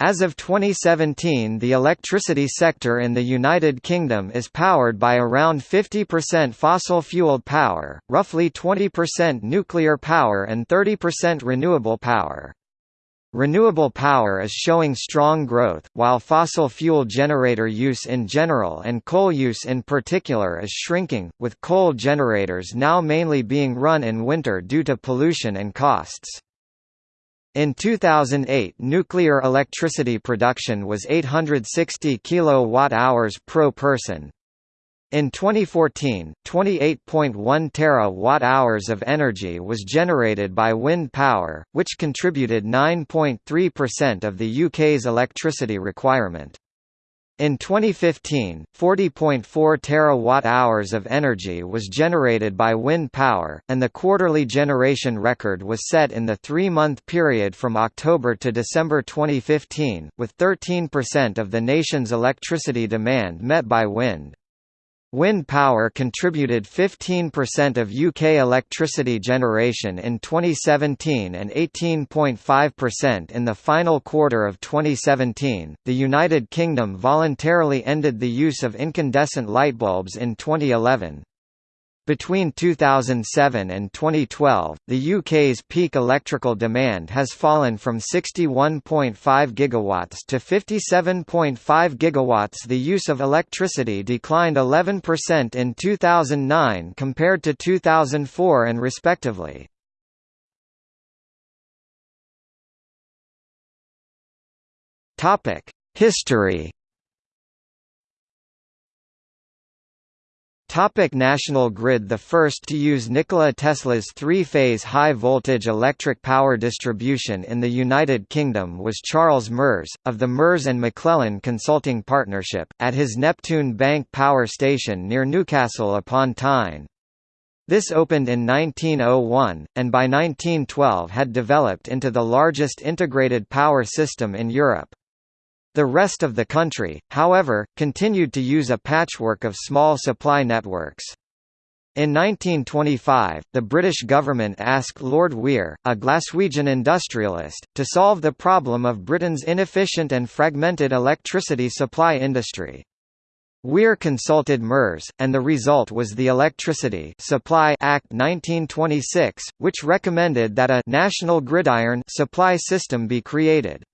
As of 2017 the electricity sector in the United Kingdom is powered by around 50% fossil-fueled power, roughly 20% nuclear power and 30% renewable power. Renewable power is showing strong growth, while fossil fuel generator use in general and coal use in particular is shrinking, with coal generators now mainly being run in winter due to pollution and costs. In 2008 nuclear electricity production was 860 kWh per person. In 2014, 28.1 terawatt-hours of energy was generated by wind power, which contributed 9.3% of the UK's electricity requirement. In 2015, 40.4 terawatt-hours of energy was generated by wind power, and the quarterly generation record was set in the three-month period from October to December 2015, with 13% of the nation's electricity demand met by wind. Wind power contributed 15% of UK electricity generation in 2017 and 18.5% in the final quarter of 2017. The United Kingdom voluntarily ended the use of incandescent lightbulbs in 2011. Between 2007 and 2012, the UK's peak electrical demand has fallen from 61.5 gigawatts to 57.5 gigawatts. The use of electricity declined 11% in 2009 compared to 2004 and respectively. Topic: History Topic National Grid The first to use Nikola Tesla's three-phase high-voltage electric power distribution in the United Kingdom was Charles Merz, of the Merz and McLellan Consulting Partnership, at his Neptune Bank power station near Newcastle upon Tyne. This opened in 1901, and by 1912 had developed into the largest integrated power system in Europe. The rest of the country, however, continued to use a patchwork of small supply networks. In 1925, the British government asked Lord Weir, a Glaswegian industrialist, to solve the problem of Britain's inefficient and fragmented electricity supply industry. Weir consulted Merz, and the result was the Electricity Supply Act 1926, which recommended that a «national gridiron» supply system be created.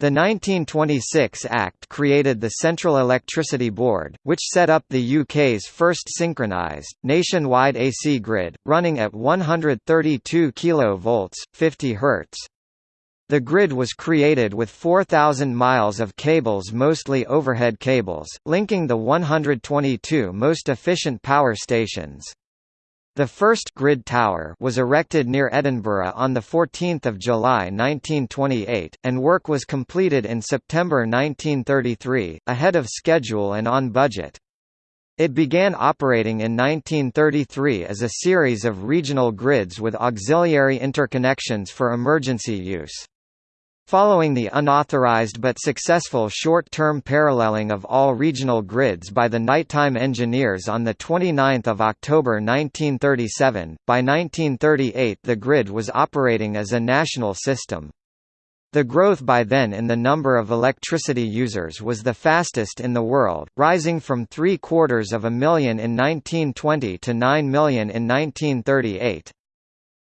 The 1926 Act created the Central Electricity Board, which set up the UK's first synchronised, nationwide AC grid, running at 132 kV 50 Hz. The grid was created with 4,000 miles of cables mostly overhead cables, linking the 122 most efficient power stations. The first grid tower was erected near Edinburgh on 14 July 1928, and work was completed in September 1933, ahead of schedule and on budget. It began operating in 1933 as a series of regional grids with auxiliary interconnections for emergency use. Following the unauthorized but successful short-term paralleling of all regional grids by the nighttime engineers on 29 October 1937, by 1938 the grid was operating as a national system. The growth by then in the number of electricity users was the fastest in the world, rising from three quarters of a million in 1920 to 9 million in 1938.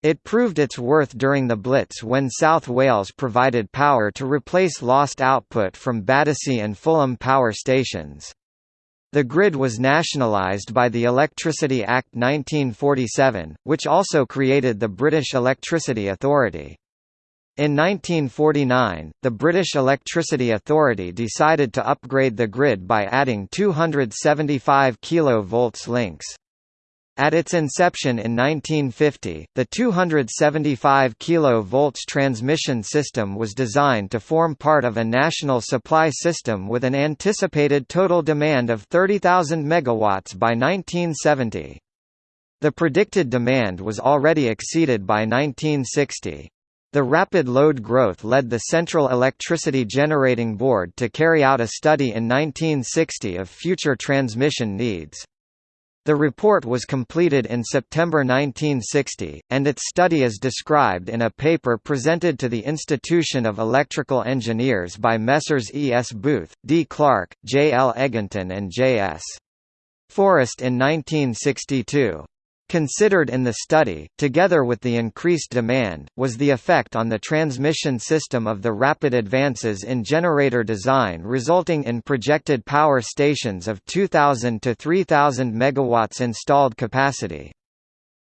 It proved its worth during the Blitz when South Wales provided power to replace lost output from Battersea and Fulham power stations. The grid was nationalised by the Electricity Act 1947, which also created the British Electricity Authority. In 1949, the British Electricity Authority decided to upgrade the grid by adding 275 kV links. At its inception in 1950, the 275 kV transmission system was designed to form part of a national supply system with an anticipated total demand of 30,000 MW by 1970. The predicted demand was already exceeded by 1960. The rapid load growth led the Central Electricity Generating Board to carry out a study in 1960 of future transmission needs. The report was completed in September 1960, and its study is described in a paper presented to the Institution of Electrical Engineers by Messrs. E. S. Booth, D. Clark, J. L. Egginton and J. S. Forrest in 1962. Considered in the study, together with the increased demand, was the effect on the transmission system of the rapid advances in generator design resulting in projected power stations of 2,000 to 3,000 MW installed capacity.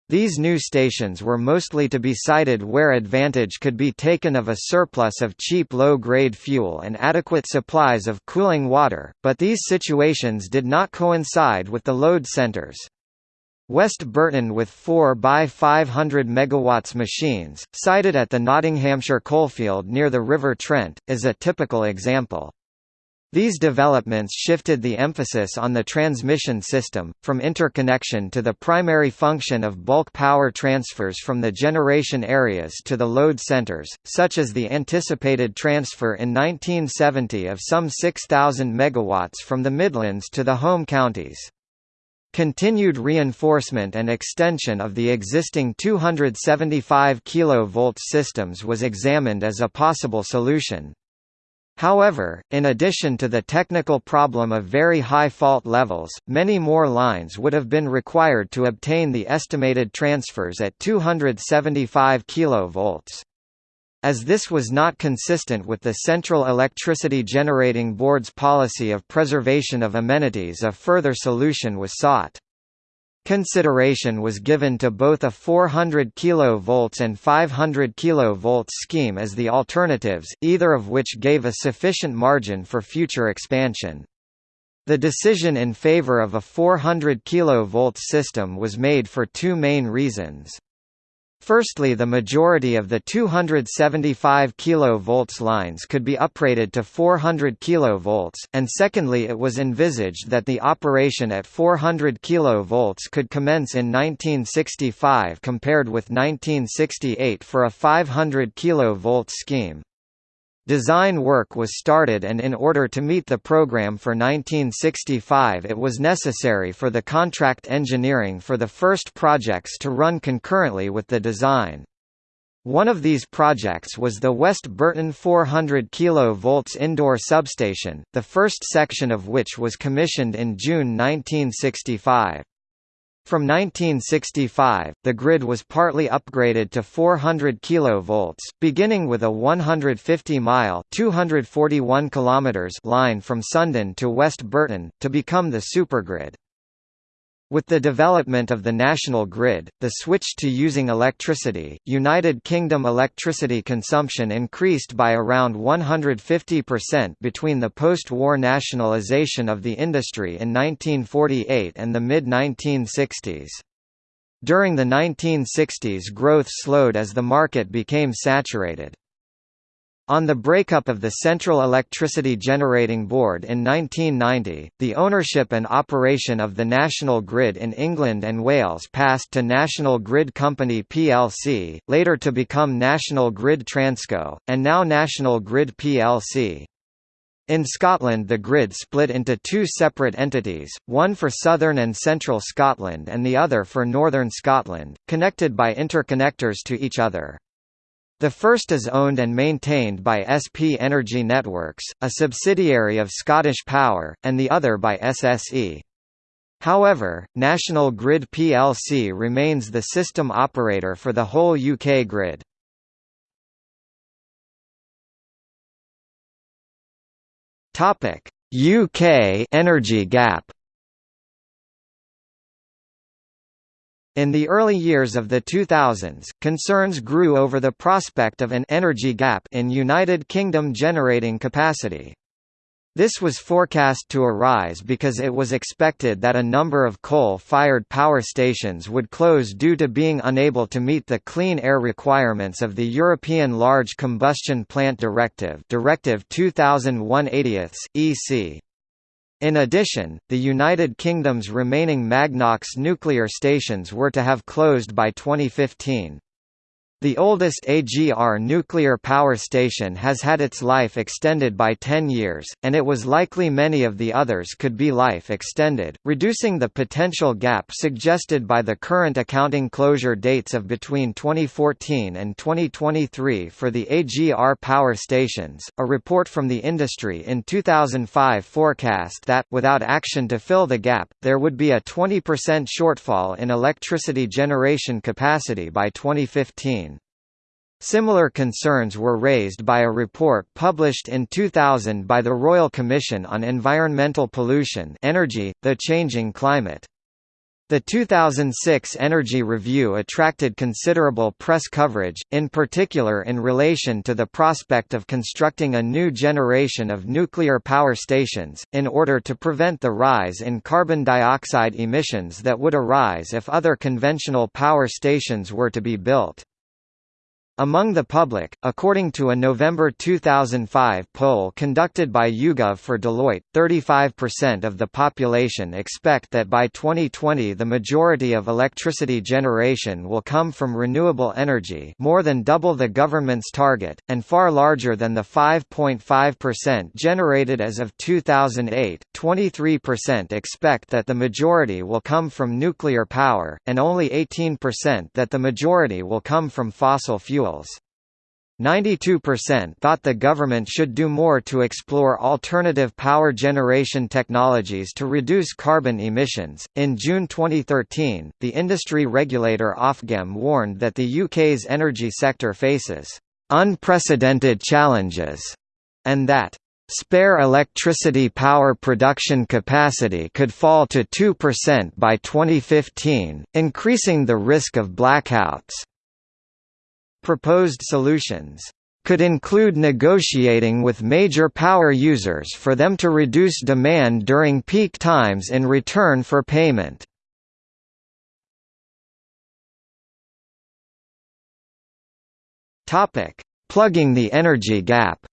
These new stations were mostly to be sited where advantage could be taken of a surplus of cheap low-grade fuel and adequate supplies of cooling water, but these situations did not coincide with the load centers. West Burton with 4 by 500 MW machines, sited at the Nottinghamshire coalfield near the River Trent, is a typical example. These developments shifted the emphasis on the transmission system, from interconnection to the primary function of bulk power transfers from the generation areas to the load centers, such as the anticipated transfer in 1970 of some 6,000 MW from the Midlands to the home counties. Continued reinforcement and extension of the existing 275 kV systems was examined as a possible solution. However, in addition to the technical problem of very high fault levels, many more lines would have been required to obtain the estimated transfers at 275 kV. As this was not consistent with the Central Electricity Generating Board's policy of preservation of amenities a further solution was sought. Consideration was given to both a 400 kV and 500 kV scheme as the alternatives, either of which gave a sufficient margin for future expansion. The decision in favor of a 400 kV system was made for two main reasons. Firstly the majority of the 275 kV lines could be uprated to 400 kV, and secondly it was envisaged that the operation at 400 kV could commence in 1965 compared with 1968 for a 500 kV scheme. Design work was started and in order to meet the program for 1965 it was necessary for the contract engineering for the first projects to run concurrently with the design. One of these projects was the West Burton 400 kV indoor substation, the first section of which was commissioned in June 1965. From 1965, the grid was partly upgraded to 400 kV, beginning with a 150-mile (241 kilometers) line from Sundon to West Burton, to become the supergrid. With the development of the national grid, the switch to using electricity, United Kingdom electricity consumption increased by around 150% between the post-war nationalisation of the industry in 1948 and the mid-1960s. During the 1960s growth slowed as the market became saturated. On the breakup of the Central Electricity Generating Board in 1990, the ownership and operation of the national grid in England and Wales passed to National Grid Company plc, later to become National Grid Transco, and now National Grid plc. In Scotland the grid split into two separate entities, one for southern and central Scotland and the other for northern Scotland, connected by interconnectors to each other. The first is owned and maintained by SP Energy Networks, a subsidiary of Scottish Power, and the other by SSE. However, National Grid plc remains the system operator for the whole UK grid. UK energy gap In the early years of the 2000s, concerns grew over the prospect of an energy gap in United Kingdom generating capacity. This was forecast to arise because it was expected that a number of coal-fired power stations would close due to being unable to meet the clean air requirements of the European Large Combustion Plant Directive Directive 2001/80/EC. In addition, the United Kingdom's remaining Magnox nuclear stations were to have closed by 2015. The oldest AGR nuclear power station has had its life extended by 10 years, and it was likely many of the others could be life extended, reducing the potential gap suggested by the current accounting closure dates of between 2014 and 2023 for the AGR power stations. A report from the industry in 2005 forecast that, without action to fill the gap, there would be a 20% shortfall in electricity generation capacity by 2015. Similar concerns were raised by a report published in 2000 by the Royal Commission on Environmental Pollution Energy, the Changing Climate. The 2006 Energy Review attracted considerable press coverage, in particular in relation to the prospect of constructing a new generation of nuclear power stations, in order to prevent the rise in carbon dioxide emissions that would arise if other conventional power stations were to be built. Among the public, according to a November 2005 poll conducted by YouGov for Deloitte, 35% of the population expect that by 2020 the majority of electricity generation will come from renewable energy more than double the government's target, and far larger than the 5.5% generated as of 2008. 23% expect that the majority will come from nuclear power, and only 18% that the majority will come from fossil fuels fuels. 92% thought the government should do more to explore alternative power generation technologies to reduce carbon emissions. In June 2013, the industry regulator Ofgem warned that the UK's energy sector faces unprecedented challenges and that spare electricity power production capacity could fall to 2% by 2015, increasing the risk of blackouts. Proposed solutions could include negotiating with major power users for them to reduce demand during peak times in return for payment. Plugging the energy gap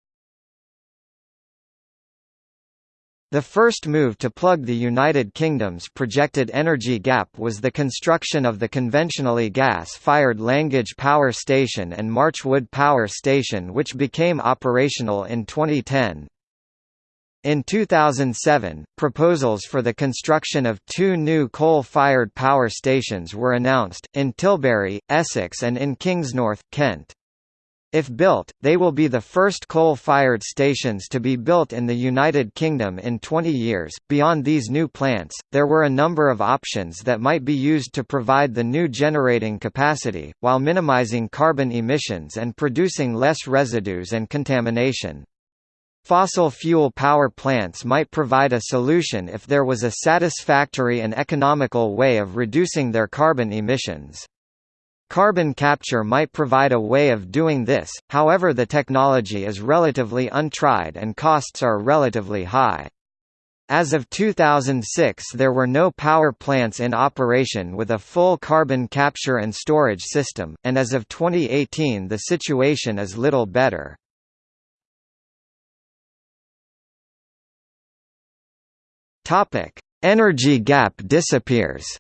The first move to plug the United Kingdom's projected energy gap was the construction of the conventionally gas-fired Langage Power Station and Marchwood Power Station which became operational in 2010. In 2007, proposals for the construction of two new coal-fired power stations were announced, in Tilbury, Essex and in Kingsnorth, Kent. If built, they will be the first coal-fired stations to be built in the United Kingdom in 20 years. Beyond these new plants, there were a number of options that might be used to provide the new generating capacity, while minimizing carbon emissions and producing less residues and contamination. Fossil fuel power plants might provide a solution if there was a satisfactory and economical way of reducing their carbon emissions. Carbon capture might provide a way of doing this, however the technology is relatively untried and costs are relatively high. As of 2006 there were no power plants in operation with a full carbon capture and storage system, and as of 2018 the situation is little better. Energy gap disappears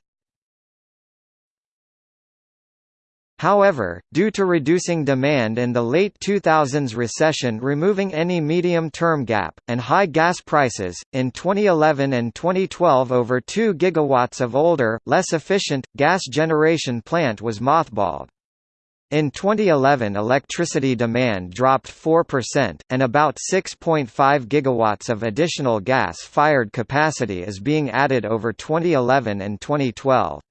However, due to reducing demand in the late 2000s recession removing any medium-term gap, and high gas prices, in 2011 and 2012 over 2 gigawatts of older, less efficient, gas generation plant was mothballed. In 2011 electricity demand dropped 4%, and about 6.5 gigawatts of additional gas-fired capacity is being added over 2011 and 2012.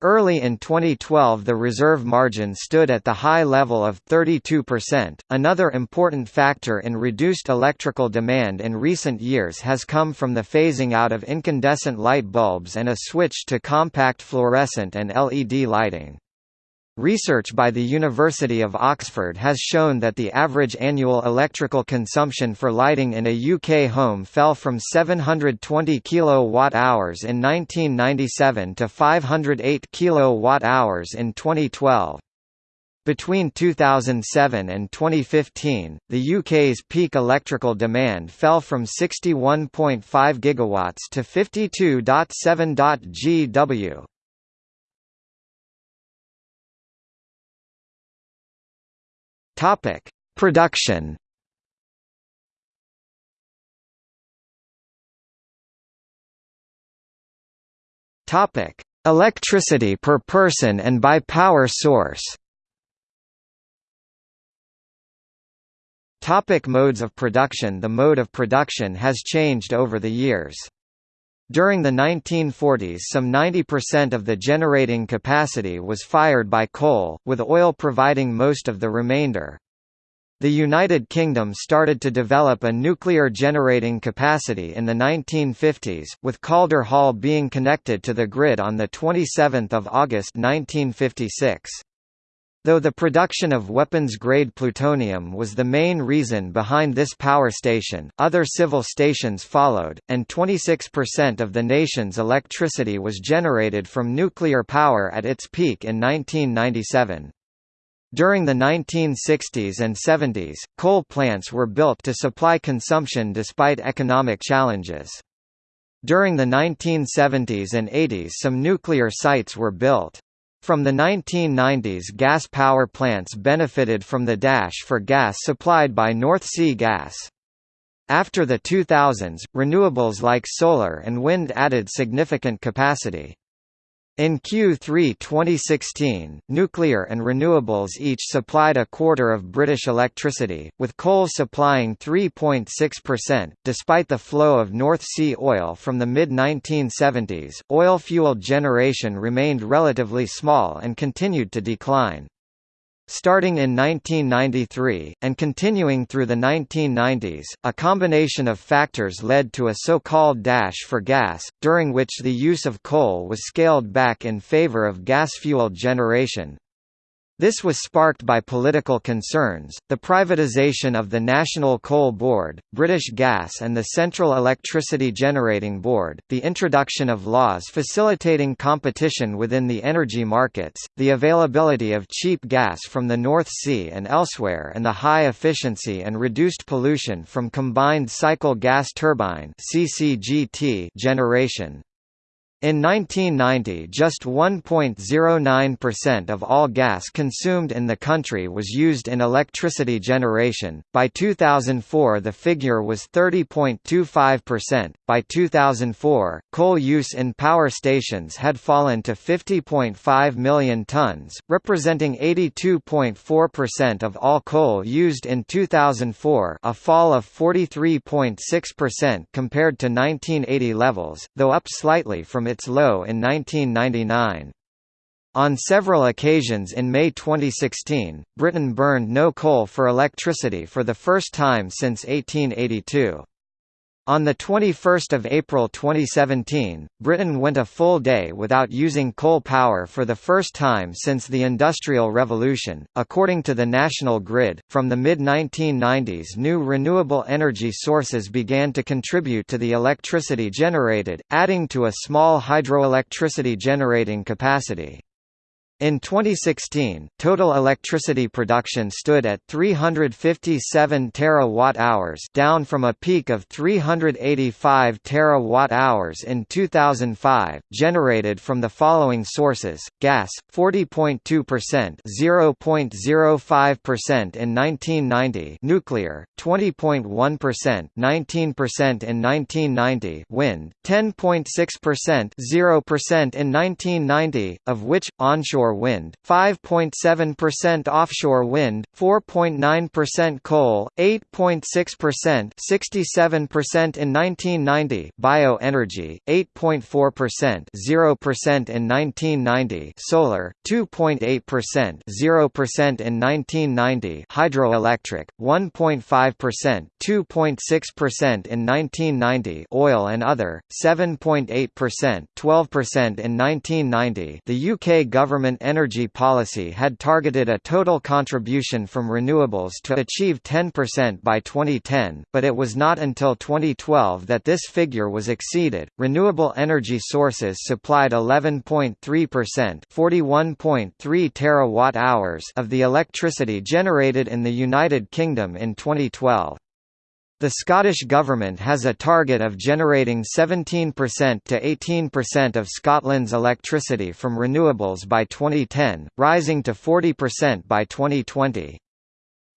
Early in 2012 the reserve margin stood at the high level of 32%. Another important factor in reduced electrical demand in recent years has come from the phasing out of incandescent light bulbs and a switch to compact fluorescent and LED lighting. Research by the University of Oxford has shown that the average annual electrical consumption for lighting in a UK home fell from 720 kWh in 1997 to 508 kWh in 2012. Between 2007 and 2015, the UK's peak electrical demand fell from 61.5 GW to 52.7 GW. Topic: Production. Topic: Electricity per person and by power source. Topic modes of production The mode of production has changed over the years. During the 1940s some 90% of the generating capacity was fired by coal, with oil providing most of the remainder. The United Kingdom started to develop a nuclear generating capacity in the 1950s, with Calder Hall being connected to the grid on 27 August 1956. Though the production of weapons-grade plutonium was the main reason behind this power station, other civil stations followed, and 26% of the nation's electricity was generated from nuclear power at its peak in 1997. During the 1960s and 70s, coal plants were built to supply consumption despite economic challenges. During the 1970s and 80s some nuclear sites were built. From the 1990s gas power plants benefited from the dash for gas supplied by North Sea Gas. After the 2000s, renewables like solar and wind added significant capacity. In Q3 2016, nuclear and renewables each supplied a quarter of British electricity, with coal supplying 3.6%. Despite the flow of North Sea oil from the mid 1970s, oil fueled generation remained relatively small and continued to decline. Starting in 1993, and continuing through the 1990s, a combination of factors led to a so-called dash for gas, during which the use of coal was scaled back in favor of gas-fueled generation. This was sparked by political concerns, the privatisation of the National Coal Board, British Gas and the Central Electricity Generating Board, the introduction of laws facilitating competition within the energy markets, the availability of cheap gas from the North Sea and elsewhere and the high efficiency and reduced pollution from combined cycle gas turbine generation. In 1990 just 1.09% of all gas consumed in the country was used in electricity generation, by 2004 the figure was 30.25%, by 2004, coal use in power stations had fallen to 50.5 million tonnes, representing 82.4% of all coal used in 2004 a fall of 43.6% compared to 1980 levels, though up slightly from its low in 1999. On several occasions in May 2016, Britain burned no coal for electricity for the first time since 1882. On 21 April 2017, Britain went a full day without using coal power for the first time since the Industrial Revolution. According to the National Grid, from the mid 1990s, new renewable energy sources began to contribute to the electricity generated, adding to a small hydroelectricity generating capacity. In 2016, total electricity production stood at 357 terawatt-hours, down from a peak of 385 terawatt-hours in 2005, generated from the following sources: gas 40.2%, 0.05% in 1990; nuclear 20.1%, 19% in 1990; wind 10.6%, 0% in 1990, of which onshore wind, 5.7% offshore wind, 4.9% coal, 8.6% 67% in 1990 bioenergy, 8.4% 0% in 1990 solar, 2.8% 0% in 1990 hydroelectric, 1.5% 2.6% in 1990 oil and other, 7.8% 12% in 1990 The UK government energy policy had targeted a total contribution from renewables to achieve 10% by 2010, but it was not until 2012 that this figure was exceeded. Renewable energy sources supplied 11.3%, 41.3 terawatt-hours of the electricity generated in the United Kingdom in 2012. The Scottish Government has a target of generating 17% to 18% of Scotland's electricity from renewables by 2010, rising to 40% by 2020.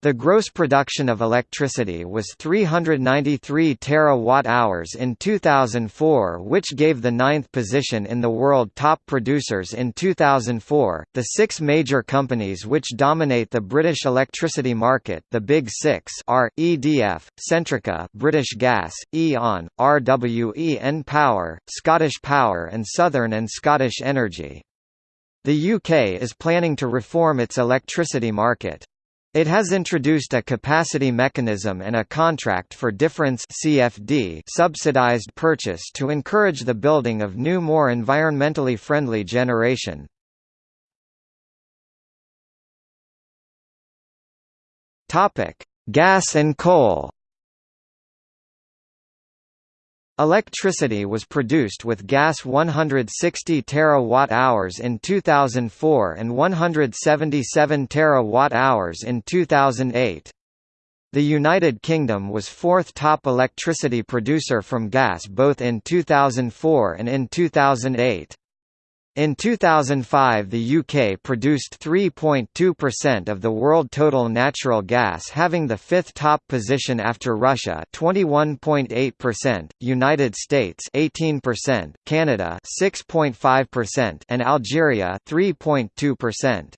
The gross production of electricity was 393 terawatt-hours in 2004 which gave the ninth position in the world top producers in 2004. The six major companies which dominate the British electricity market the Big Six are, EDF, Centrica British Gas, E.ON, RWE Power, Scottish Power and Southern and Scottish Energy. The UK is planning to reform its electricity market. It has introduced a capacity mechanism and a contract for difference CFD subsidized purchase to encourage the building of new more environmentally friendly generation. Gas and coal. Electricity was produced with gas 160 terawatt-hours in 2004 and 177 terawatt-hours in 2008. The United Kingdom was fourth top electricity producer from gas both in 2004 and in 2008. In 2005 the UK produced 3.2% of the world total natural gas having the fifth top position after Russia 21.8%, United States 18%, Canada 6.5% and Algeria 3.2%.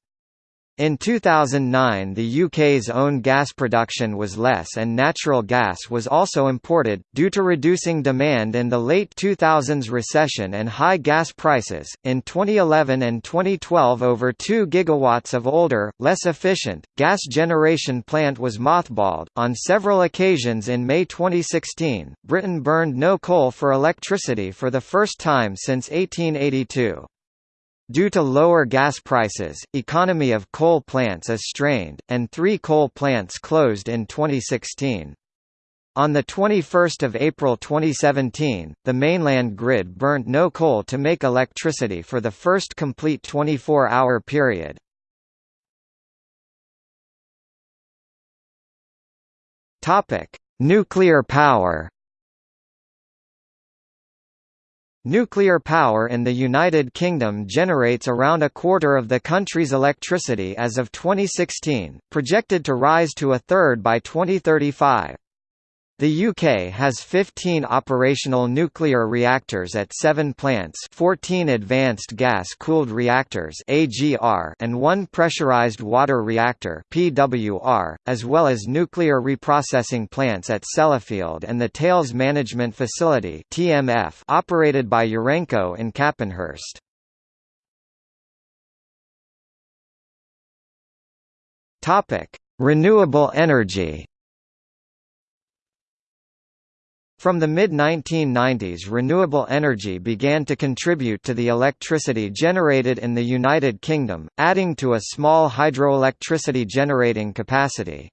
In 2009 the UK's own gas production was less and natural gas was also imported, due to reducing demand in the late 2000s recession and high gas prices. In 2011 and 2012 over 2 gigawatts of older, less efficient, gas generation plant was mothballed. On several occasions in May 2016, Britain burned no coal for electricity for the first time since 1882. Due to lower gas prices, economy of coal plants is strained, and three coal plants closed in 2016. On 21 April 2017, the mainland grid burnt no coal to make electricity for the first complete 24-hour period. Nuclear power Nuclear power in the United Kingdom generates around a quarter of the country's electricity as of 2016, projected to rise to a third by 2035. The UK has 15 operational nuclear reactors at 7 plants 14 advanced gas-cooled reactors AGR and one pressurized water reactor PWR, as well as nuclear reprocessing plants at Sellafield and the Tails Management Facility TMF operated by Urenco in Capenhurst. Renewable energy From the mid-1990s renewable energy began to contribute to the electricity generated in the United Kingdom, adding to a small hydroelectricity generating capacity.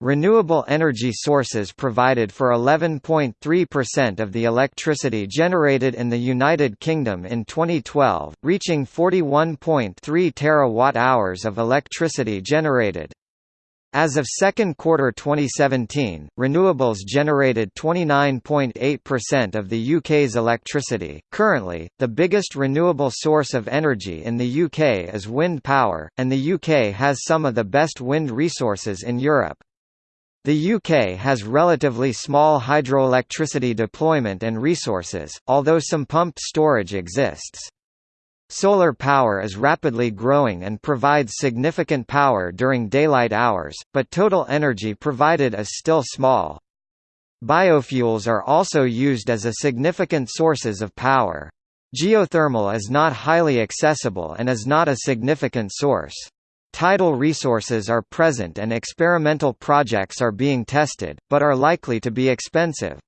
Renewable energy sources provided for 11.3% of the electricity generated in the United Kingdom in 2012, reaching 41.3 terawatt-hours of electricity generated. As of second quarter 2017, renewables generated 29.8% of the UK's electricity. Currently, the biggest renewable source of energy in the UK is wind power, and the UK has some of the best wind resources in Europe. The UK has relatively small hydroelectricity deployment and resources, although some pumped storage exists. Solar power is rapidly growing and provides significant power during daylight hours, but total energy provided is still small. Biofuels are also used as a significant sources of power. Geothermal is not highly accessible and is not a significant source. Tidal resources are present and experimental projects are being tested, but are likely to be expensive.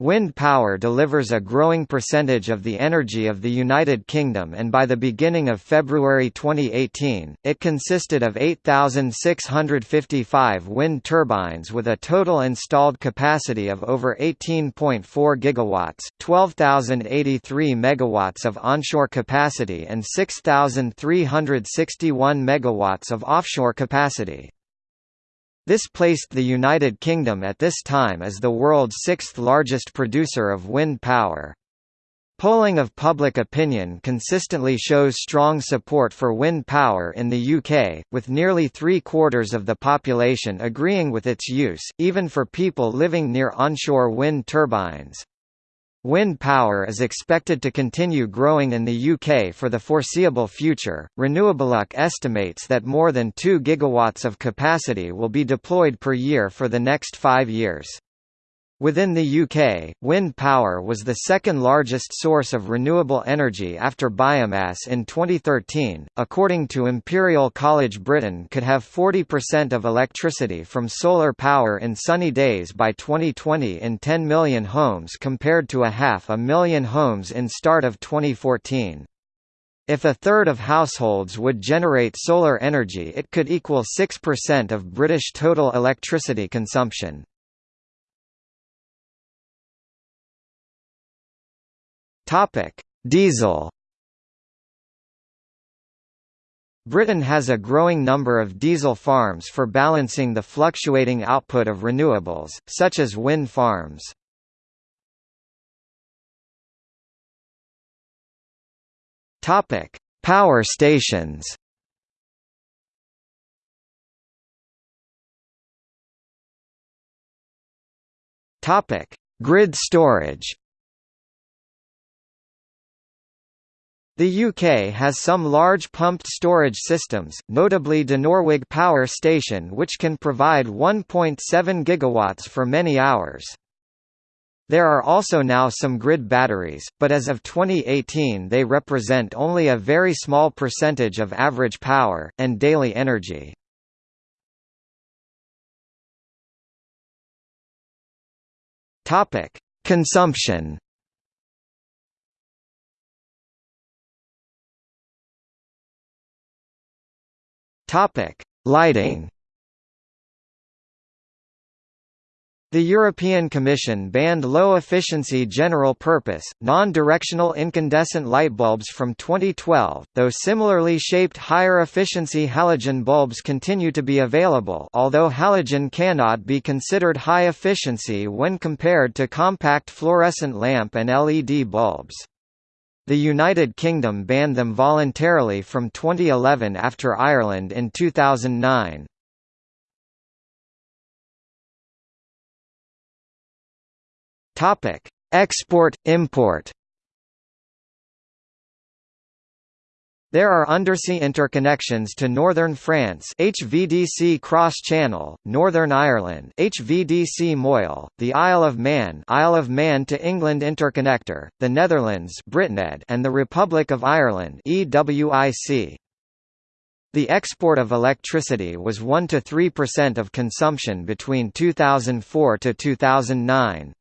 Wind power delivers a growing percentage of the energy of the United Kingdom and by the beginning of February 2018, it consisted of 8,655 wind turbines with a total installed capacity of over 18.4 gigawatts, 12,083 megawatts of onshore capacity and 6,361 megawatts of offshore capacity. This placed the United Kingdom at this time as the world's sixth largest producer of wind power. Polling of public opinion consistently shows strong support for wind power in the UK, with nearly three-quarters of the population agreeing with its use, even for people living near onshore wind turbines. Wind power is expected to continue growing in the UK for the foreseeable future. Renewableuk estimates that more than 2 gigawatts of capacity will be deployed per year for the next 5 years. Within the UK, wind power was the second largest source of renewable energy after biomass in 2013. According to Imperial College, Britain could have 40% of electricity from solar power in sunny days by 2020 in 10 million homes compared to a half a million homes in start of 2014. If a third of households would generate solar energy it could equal 6% of British total electricity consumption. Topic: Diesel. Britain has a growing number of diesel farms for balancing the fluctuating output of renewables, such as wind farms. Topic: Power stations. Topic: Grid storage. The UK has some large pumped storage systems, notably Dinorwig Power Station which can provide 1.7 gigawatts for many hours. There are also now some grid batteries, but as of 2018 they represent only a very small percentage of average power, and daily energy. Consumption Topic: Lighting. The European Commission banned low-efficiency general-purpose, non-directional incandescent light bulbs from 2012, though similarly shaped higher-efficiency halogen bulbs continue to be available although halogen cannot be considered high efficiency when compared to compact fluorescent lamp and LED bulbs. The United Kingdom banned them voluntarily from 2011 after Ireland in 2009. Topic: Export import. There are undersea interconnections to Northern France HVDC Cross Channel, Northern Ireland HVDC Moyle, the Isle of Man Isle of Man to England interconnector, the Netherlands BritNed and the Republic of Ireland EWIC. The export of electricity was 1 to 3% of consumption between 2004 to 2009.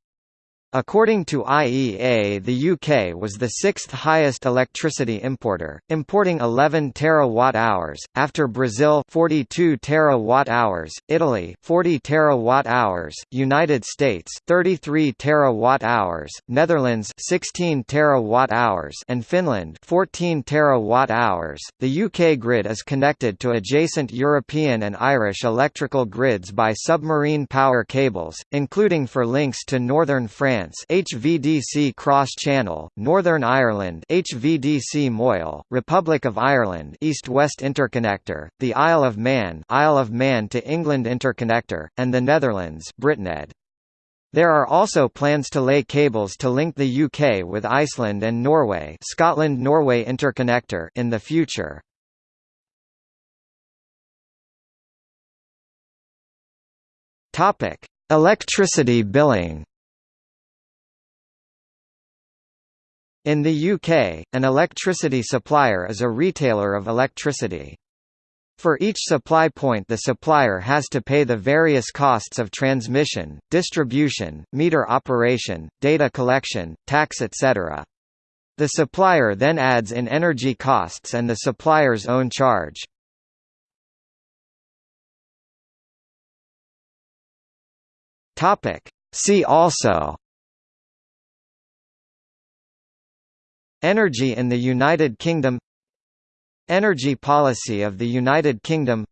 According to IEA the UK was the sixth highest electricity importer, importing 11 terawatt-hours, after Brazil 42 terawatt-hours, Italy 40 terawatt-hours, United States 33 terawatt-hours, Netherlands 16 terawatt-hours and Finland 14 terawatt-hours. The UK grid is connected to adjacent European and Irish electrical grids by submarine power cables, including for links to northern France France HVDC Cross Channel, Northern Ireland HVDC Moyle, Republic of Ireland East-West Interconnector, the Isle of Man Isle of Man to England Interconnector, and the Netherlands BritNed. There are also plans to lay cables to link the UK with Iceland and Norway Scotland-Norway Interconnector in the future. Topic: Electricity billing. In the UK, an electricity supplier is a retailer of electricity. For each supply point the supplier has to pay the various costs of transmission, distribution, meter operation, data collection, tax etc. The supplier then adds in energy costs and the supplier's own charge. See also Energy in the United Kingdom Energy policy of the United Kingdom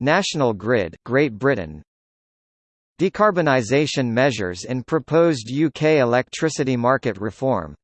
National Grid Great Britain Decarbonisation measures in proposed UK electricity market reform